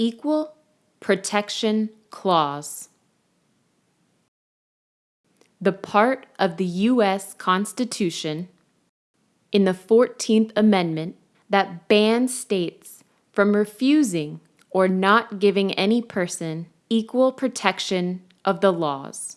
Equal Protection Clause. The part of the U.S. Constitution in the 14th Amendment that bans states from refusing or not giving any person equal protection of the laws.